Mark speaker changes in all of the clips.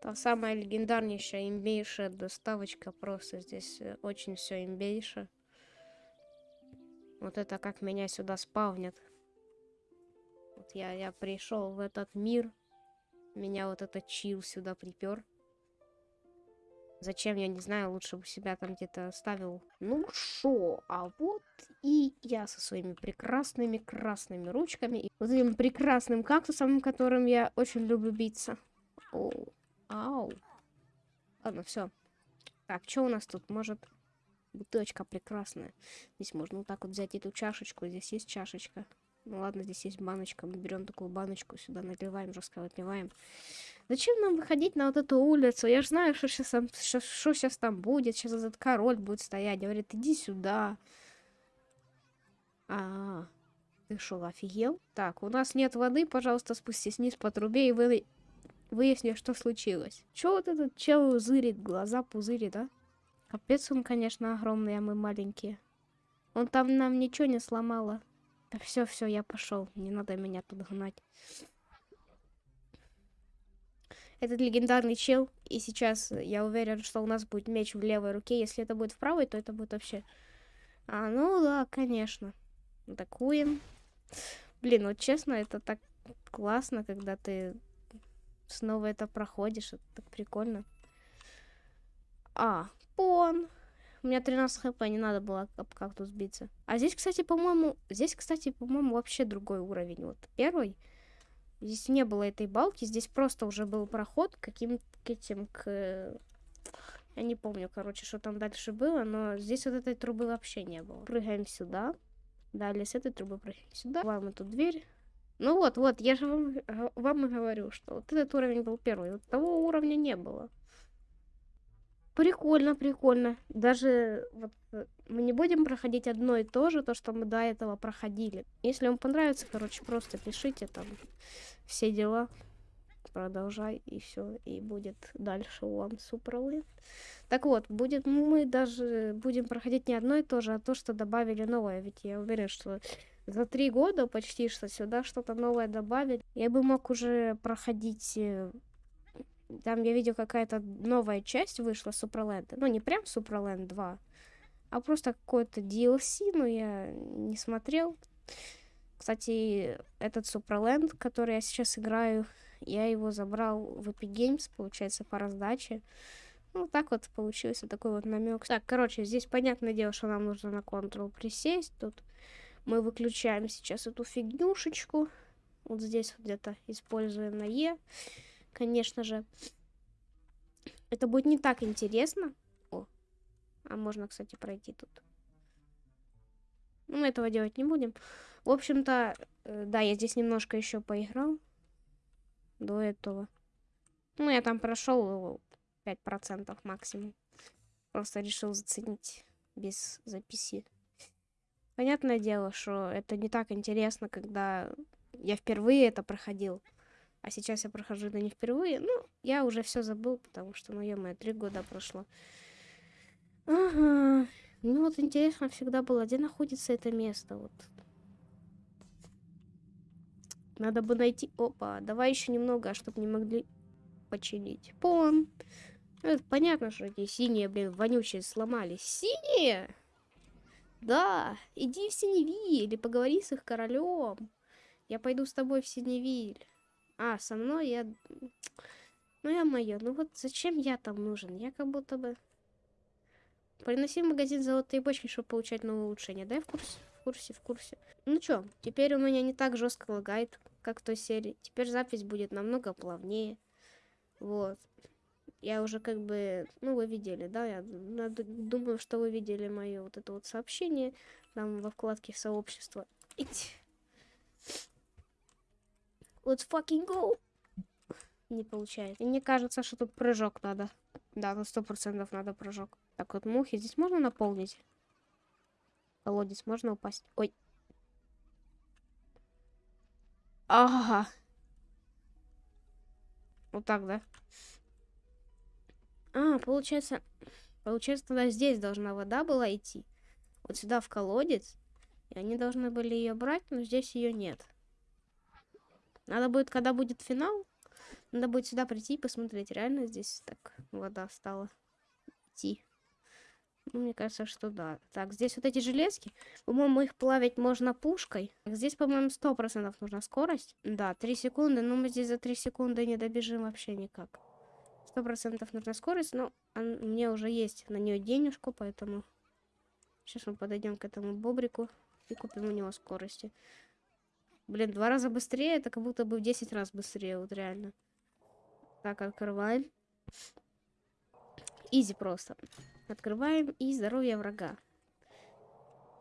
Speaker 1: Та самая легендарнейшая имбейшая доставочка. Просто здесь э, очень все имбейше. Вот это как меня сюда спавнят. Вот я, я пришел в этот мир. Меня вот этот чил сюда припер. Зачем, я не знаю, лучше бы себя там где-то оставил. Ну шо, а вот и я со своими прекрасными красными ручками. И вот этим прекрасным кактусом, которым я очень люблю биться. Оу, ау. Ладно, все. Так, что у нас тут? Может, бутылочка прекрасная. Здесь можно вот так вот взять эту чашечку. Здесь есть чашечка. Ну ладно, здесь есть баночка. Мы берем такую баночку, сюда наливаем, жестко. Зачем нам выходить на вот эту улицу? Я же знаю, что сейчас, там, что, что сейчас там будет. Сейчас этот король будет стоять. Говорит, иди сюда. А, -а, -а. ты что, офигел? Так, у нас нет воды, пожалуйста, спустись вниз по трубе и вы... выясни, что случилось. Че вот этот чел зырит, глаза пузырит, да? Капец он, конечно, огромный, а мы маленькие. Он там нам ничего не сломало. Да все, все, я пошел. Не надо меня тут гнать. Этот легендарный чел. И сейчас я уверен, что у нас будет меч в левой руке. Если это будет в правой, то это будет вообще... А, ну да, конечно. Атакуем. Блин, вот честно, это так классно, когда ты снова это проходишь. Это так прикольно. А, пон. У меня 13 хп, не надо было об кактус биться. А здесь, кстати, по-моему... Здесь, кстати, по-моему, вообще другой уровень. Вот первый. Здесь не было этой балки. Здесь просто уже был проход к этим, к... Я не помню, короче, что там дальше было. Но здесь вот этой трубы вообще не было. Прыгаем сюда. Далее с этой трубы прыгаем сюда. Открываем эту дверь. Ну вот, вот, я же вам, вам и говорю, что вот этот уровень был первый. Вот того уровня не было. Прикольно, прикольно. Даже вот э, мы не будем проходить одно и то же, то, что мы до этого проходили. Если вам понравится, короче, просто пишите там все дела. Продолжай, и все, и будет дальше вам суперленд. Так вот, будет мы даже будем проходить не одно и то же, а то, что добавили новое. Ведь я уверен, что за три года почти что сюда что-то новое добавили. Я бы мог уже проходить э, там я видел какая-то новая часть вышла Суперленда. Ну, не прям Суперленд 2, а просто какой-то DLC, но я не смотрел. Кстати, этот Суперленд, который я сейчас играю, я его забрал в Epic Games, получается, по раздаче. Ну, так вот получился такой вот намек. Так, короче, здесь понятное дело, что нам нужно на Ctrl присесть. Тут мы выключаем сейчас эту фигнюшечку. Вот здесь вот где-то используем на Е конечно же. Это будет не так интересно. О, а можно, кстати, пройти тут. Ну, мы этого делать не будем. В общем-то, э, да, я здесь немножко еще поиграл. До этого. Ну, я там прошел 5% максимум. Просто решил заценить без записи. Понятное дело, что это не так интересно, когда я впервые это проходил. А сейчас я прохожу это не впервые. Ну, я уже все забыл, потому что, ну, ё три года прошло. Ага. Ну, вот интересно всегда было, где находится это место, вот. Надо бы найти... Опа, давай еще немного, чтобы не могли починить. Пон. Это понятно, что эти синие, блин, вонючие сломались. Синие? Да, иди в Синевиль или поговори с их королем. Я пойду с тобой в Синевиль. А, со мной я... Ну, я моё, ну вот зачем я там нужен? Я как будто бы... Приноси в магазин золотые бочки, чтобы получать новые улучшения. Да, в курсе? В курсе, в курсе. Ну чё, теперь у меня не так жестко лагает, как в той серии. Теперь запись будет намного плавнее. Вот. Я уже как бы... Ну, вы видели, да? Я думаю, что вы видели мое вот это вот сообщение. Там во вкладке сообщества. Let's fucking go. Не получается. И мне кажется, что тут прыжок надо. Да, на сто процентов надо прыжок. Так вот, мухи здесь можно наполнить? Колодец можно упасть? Ой. Ага. Вот так, да? А, получается... Получается, тогда здесь должна вода была идти. Вот сюда в колодец. И они должны были ее брать, но здесь ее нет. Надо будет, когда будет финал, Надо будет сюда прийти и посмотреть, реально здесь так вода стала идти. Ну, мне кажется, что да. Так, здесь вот эти железки. По-моему, их плавить можно пушкой. Здесь, по-моему, сто процентов нужна скорость. Да, 3 секунды. Но мы здесь за 3 секунды не добежим вообще никак. Сто процентов нужна скорость. Но он, мне уже есть на нее денежку, поэтому... Сейчас мы подойдем к этому бобрику и купим у него скорости. Блин, два раза быстрее, это как будто бы в 10 раз быстрее, вот реально. Так, открываем. Изи просто. Открываем и здоровье врага.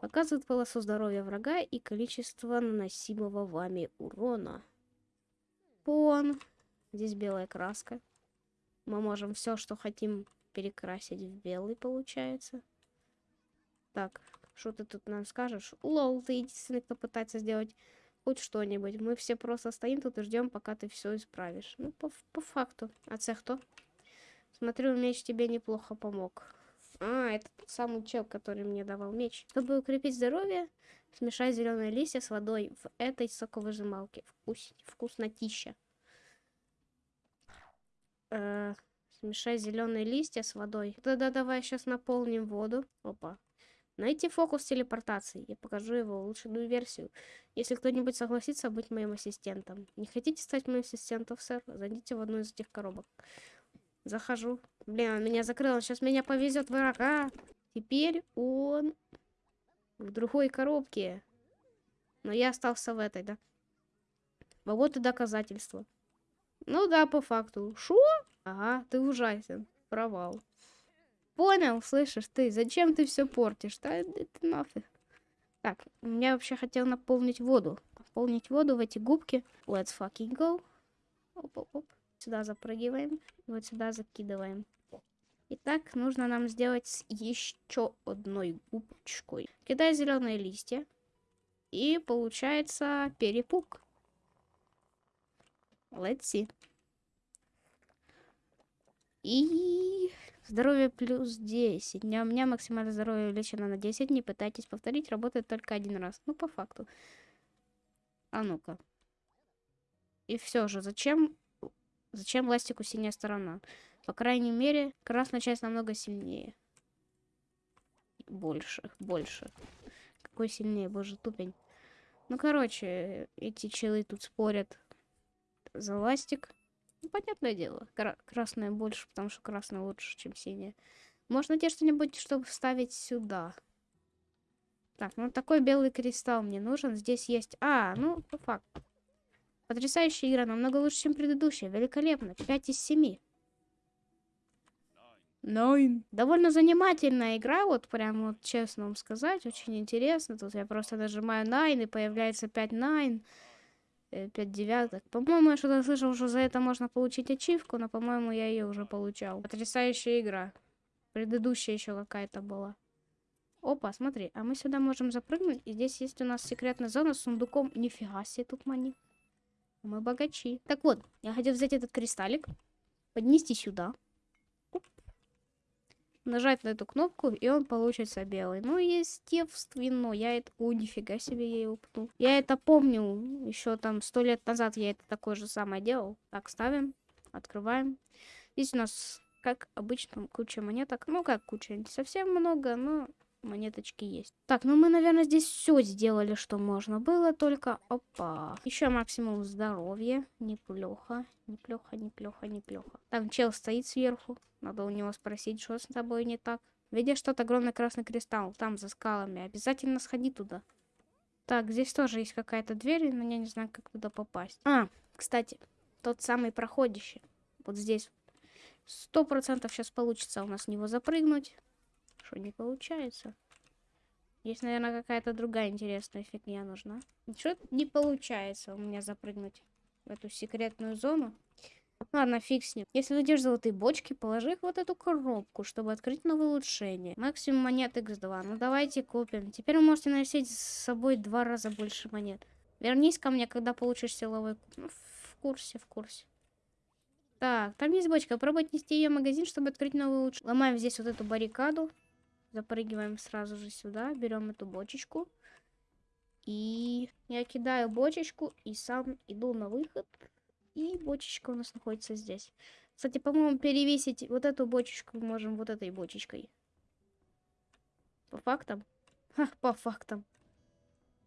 Speaker 1: Показывает полосу здоровья врага и количество наносимого вами урона. Пон. Здесь белая краска. Мы можем все, что хотим, перекрасить в белый, получается. Так, что ты тут нам скажешь? Лол, ты единственный, кто пытается сделать хоть что-нибудь. Мы все просто стоим тут и ждем, пока ты все исправишь. Ну, по, по факту. А це кто? Смотрю, меч тебе неплохо помог. А, это тот самый чел, который мне давал меч. Чтобы укрепить здоровье, смешай зеленые листья с водой в этой соковыжималке. Вкус... Вкуснотища. Э, смешай зеленые листья с водой. Тогда давай сейчас наполним воду. Опа. Найти фокус телепортации. Я покажу его улучшенную версию. Если кто-нибудь согласится быть моим ассистентом. Не хотите стать моим ассистентом, сэр? Зайдите в одну из этих коробок. Захожу. Блин, он меня закрыл. Сейчас меня повезет врага. Теперь он в другой коробке. Но я остался в этой, да? Вот и доказательства. Ну да, по факту. Шо? Ага, ты ужасен. Провал. Понял, слышишь ты? Зачем ты все портишь? Да это нафиг. Так, я вообще хотел наполнить воду. Наполнить воду в эти губки. Let's fucking go. Оп-оп-оп. Сюда запрыгиваем. Вот сюда закидываем. Итак, нужно нам сделать еще одной губочкой. Кидай зеленые листья. И получается перепуг. Let's see. И здоровье плюс 10. У меня максимальное здоровье увеличено на 10. Не пытайтесь повторить, работает только один раз. Ну, по факту. А ну-ка. И все же, зачем Зачем ластику синяя сторона? По крайней мере, красная часть намного сильнее. Больше, больше. Какой сильнее, боже, тупень. Ну, короче, эти челы тут спорят за ластик. Ну, понятное дело. Кра красная больше, потому что красная лучше, чем синяя. Можно тебе что-нибудь, чтобы вставить сюда. Так, ну такой белый кристалл мне нужен. Здесь есть... А, ну, по факту. Потрясающая игра, намного лучше, чем предыдущая. Великолепно. 5 из 7. Nine. Довольно занимательная игра, вот прям вот честно вам сказать. Очень интересно. Тут я просто нажимаю Nine и появляется 5 Nine. 5 девяток. По-моему, я что-то слышал, что за это можно получить ачивку, но, по-моему, я ее уже получал. Потрясающая игра. Предыдущая еще какая-то была. Опа, смотри, а мы сюда можем запрыгнуть, и здесь есть у нас секретная зона с сундуком. Нифига себе тут мани. Мы богачи. Так вот, я хотел взять этот кристаллик, поднести сюда. Нажать на эту кнопку, и он получится белый. Ну, естественно, я это... О, нифига себе, я его пнул. Я это помню, еще там сто лет назад я это такое же самое делал. Так, ставим, открываем. Здесь у нас, как обычно, куча монеток. Ну, как куча, не совсем много, но монеточки есть. Так, ну мы, наверное, здесь все сделали, что можно было, только опа. Еще максимум здоровья. Неплохо, неплохо, неплохо, неплохо. Там чел стоит сверху. Надо у него спросить, что с тобой не так. Видишь тот огромный красный кристалл, там за скалами. Обязательно сходи туда. Так, здесь тоже есть какая-то дверь, но я не знаю, как туда попасть. А, кстати, тот самый проходящий. Вот здесь. Сто процентов сейчас получится у нас в него запрыгнуть. Что не получается? Есть, наверное, какая-то другая интересная фигня нужна. Что не получается у меня запрыгнуть в эту секретную зону. Ладно, фиг с ним. Если найдешь золотые бочки, положи их вот эту коробку, чтобы открыть новое улучшение. Максимум монет x2. Ну давайте купим. Теперь вы можете носить с собой два раза больше монет. Вернись ко мне, когда получишь силовой куб. Ну, в курсе, в курсе. Так, там есть бочка. Пробуй отнести ее в магазин, чтобы открыть новый улучшение. Ломаем здесь вот эту баррикаду. Запрыгиваем сразу же сюда, берем эту бочечку. И я кидаю бочечку и сам иду на выход. И бочечка у нас находится здесь. Кстати, по-моему, перевесить вот эту бочечку мы можем вот этой бочечкой. По фактам? Ха, по фактам.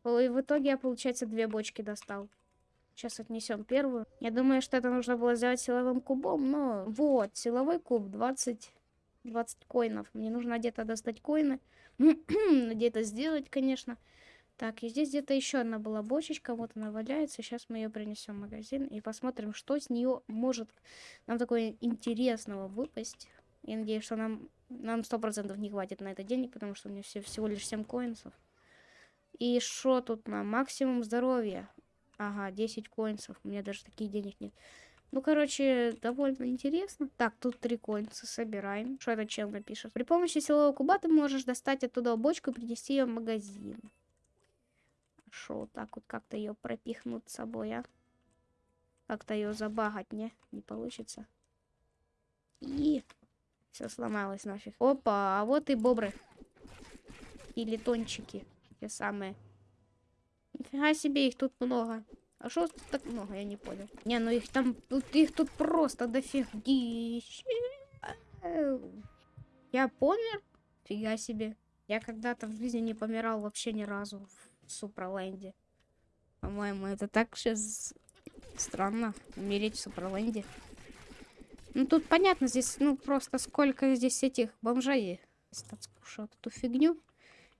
Speaker 1: И в итоге я, получается, две бочки достал. Сейчас отнесем первую. Я думаю, что это нужно было сделать силовым кубом, но вот, силовой куб 20, 20 коинов. Мне нужно где-то достать коины. где-то сделать, конечно. Так, и здесь где-то еще одна была бочечка, вот она валяется. Сейчас мы ее принесем в магазин и посмотрим, что с нее может нам такое интересного выпасть. Я надеюсь, что нам нам сто процентов не хватит на это денег, потому что у меня все, всего лишь 7 коинсов. И что тут на максимум здоровья? Ага, 10 коинсов. У меня даже таких денег нет. Ну, короче, довольно интересно. Так, тут три коинца собираем. Что этот чел напишет? При помощи силового куба ты можешь достать оттуда бочку и принести ее в магазин. Шо, так вот как-то ее пропихнуть с собой, а? Как-то ее забагать, не? Не получится. И все сломалось нафиг. Опа, а вот и бобры. Или тончики. Те самые. Нифига себе, их тут много. А что так много, я не понял. Не, ну их там, тут их тут просто дофигища. Я помер? Фига себе. Я когда-то в жизни не помирал вообще ни разу в Супраленде. По-моему, это так сейчас странно, умереть в Супраленде. Ну, тут понятно, здесь, ну, просто сколько здесь этих бомжей скушал эту фигню.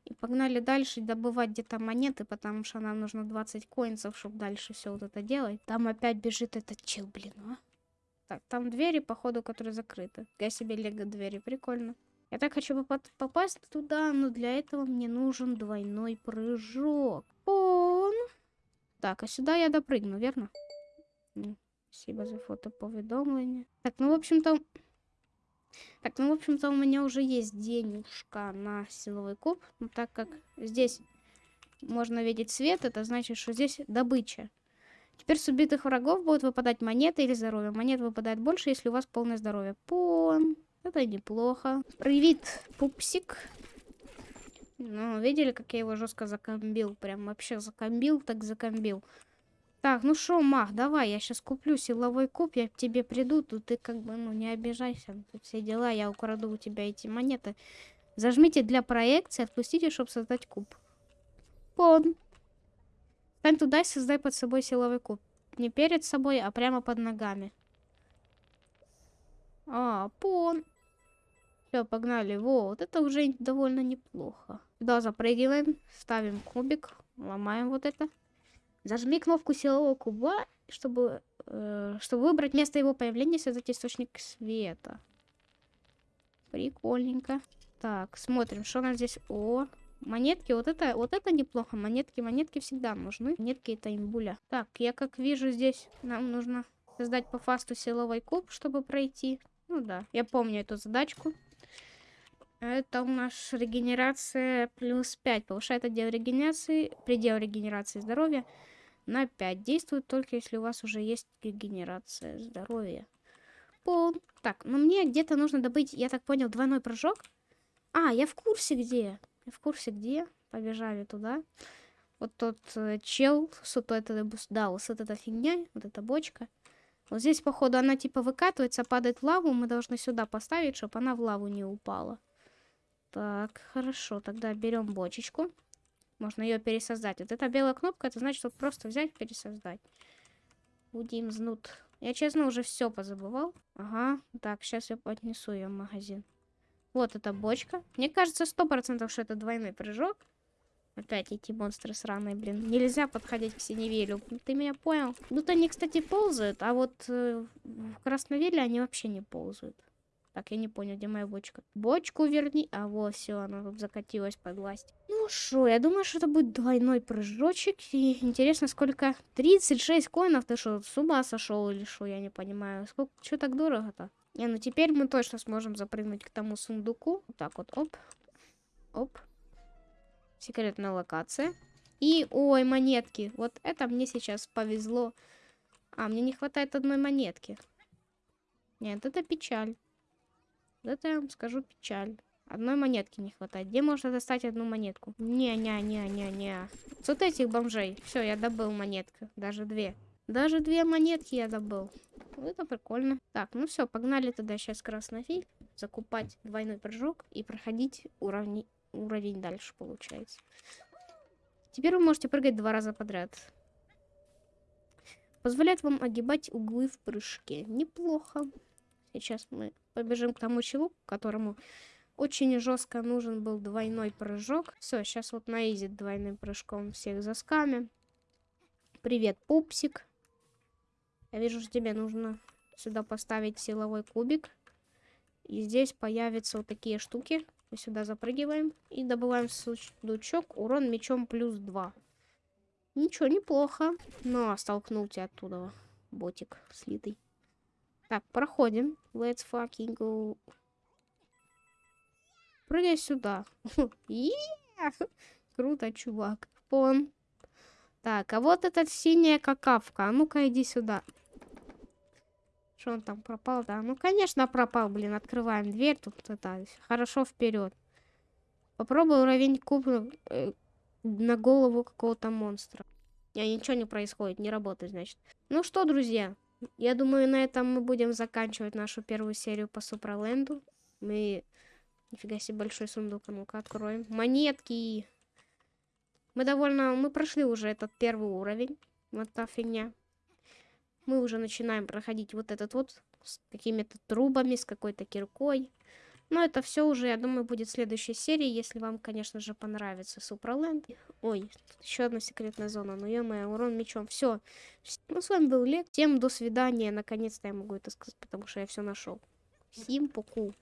Speaker 1: И погнали дальше добывать где-то монеты, потому что нам нужно 20 коинцев, чтобы дальше все вот это делать. Там опять бежит этот чел, блин, а. Так, там двери, походу, которые закрыты. Я себе лего двери, прикольно. Я так хочу попасть туда, но для этого мне нужен двойной прыжок. Он. Так, а сюда я допрыгну, верно? Спасибо за фотоповедомление. Так, ну, в общем-то... Так, ну, в общем-то, у меня уже есть денежка на силовой куб. Но так как здесь можно видеть свет, это значит, что здесь добыча. Теперь с убитых врагов будут выпадать монеты или здоровье. Монет выпадает больше, если у вас полное здоровье. Пон. Это неплохо. Привет, пупсик. Ну, видели, как я его жестко закомбил? Прям вообще закомбил, так закомбил. Так, ну что, мах, давай, я сейчас куплю силовой куб, я к тебе приду, тут ты как бы, ну, не обижайся, тут все дела, я украду у тебя эти монеты. Зажмите для проекции, отпустите, чтобы создать куб. Пон. Стань туда и создай под собой силовой куб. Не перед собой, а прямо под ногами. А, пон. Все, погнали. Вот, это уже довольно неплохо. Сюда запрыгиваем, ставим кубик, ломаем вот это. Зажми кнопку силового куба, чтобы, э, чтобы выбрать место его появления, создать источник света. Прикольненько. Так, смотрим, что у нас здесь. О, монетки. Вот это, вот это неплохо. Монетки, монетки всегда нужны. Монетки это имбуля. Так, я как вижу здесь, нам нужно создать по фасту силовой куб, чтобы пройти. Ну да, я помню эту задачку. Это у нас регенерация плюс 5. Повышает отдел регенерации, предел регенерации здоровья на 5. Действует только если у вас уже есть регенерация здоровья. Пол. Так, ну мне где-то нужно добыть, я так понял, двойной прыжок. А, я в курсе где. Я в курсе где. Побежали туда. Вот тот э, чел, вот это, да, вот эта фигня, вот эта бочка. Вот здесь, походу, она типа выкатывается, падает в лаву. Мы должны сюда поставить, чтобы она в лаву не упала. Так, хорошо. Тогда берем бочечку. Можно ее пересоздать. Вот эта белая кнопка, это значит, вот просто взять, пересоздать. Будем знут. Я, честно, уже все позабывал. Ага. Так, сейчас я поднесу ее в магазин. Вот эта бочка. Мне кажется, сто процентов, что это двойной прыжок. Опять эти монстры сраные, блин. Нельзя подходить к синевелю. Ты меня понял? То они, кстати, ползают, а вот э, в красновеле они вообще не ползают. Так, я не понял, где моя бочка. Бочку верни. А вот, все, она закатилась под власть. Ну что, я думаю, что это будет двойной прыжочек. И интересно, сколько? 36 коинов? Ты что, с ума сошел или что? Я не понимаю. Сколько? Что так дорого-то? Не, ну теперь мы точно сможем запрыгнуть к тому сундуку. Вот так вот, оп. Оп. Секретная локация. И, ой, монетки. Вот это мне сейчас повезло. А, мне не хватает одной монетки. Нет, это печаль. Это я вам скажу печаль. Одной монетки не хватает. Где можно достать одну монетку? Не-не-не-не-не. Вот этих бомжей. Все, я добыл монетку. Даже две. Даже две монетки я добыл. Это прикольно. Так, ну все, погнали тогда сейчас краснофиль. Закупать двойной прыжок и проходить уровни... уровень дальше, получается. Теперь вы можете прыгать два раза подряд. Позволяет вам огибать углы в прыжке. Неплохо. Сейчас мы побежим к тому челу, которому очень жестко нужен был двойной прыжок. Все, сейчас вот на изи двойным прыжком всех заскамим. Привет, пупсик. Я вижу, что тебе нужно сюда поставить силовой кубик. И здесь появятся вот такие штуки. Мы сюда запрыгиваем и добываем сундучок. Урон мечом плюс 2. Ничего, неплохо. Но столкнул тебя оттуда, ботик слитый. Так, проходим. Let's fucking go. Прыгай сюда. Круто, чувак. Пон. Так, а вот этот синяя какавка. А ну-ка, иди сюда. Что он там пропал, да? Ну, конечно, пропал, блин. Открываем дверь. Тут это хорошо вперед. Попробуй уровень куб э, на голову какого-то монстра. Я ничего не происходит, не работает, значит. Ну что, друзья, я думаю, на этом мы будем заканчивать нашу первую серию по Супраленду. Мы... Нифига себе большой сундук, а ну-ка откроем. Монетки! Мы довольно... Мы прошли уже этот первый уровень. Вот та фигня. Мы уже начинаем проходить вот этот вот с какими-то трубами, с какой-то киркой. Но это все уже, я думаю, будет в следующей серии, если вам, конечно же, понравится Суpraland. Ой, еще одна секретная зона. Ну, ё урон мечом. Все. Ну, с вами был Лек. Всем до свидания. Наконец-то я могу это сказать, потому что я все нашел. Всем поку.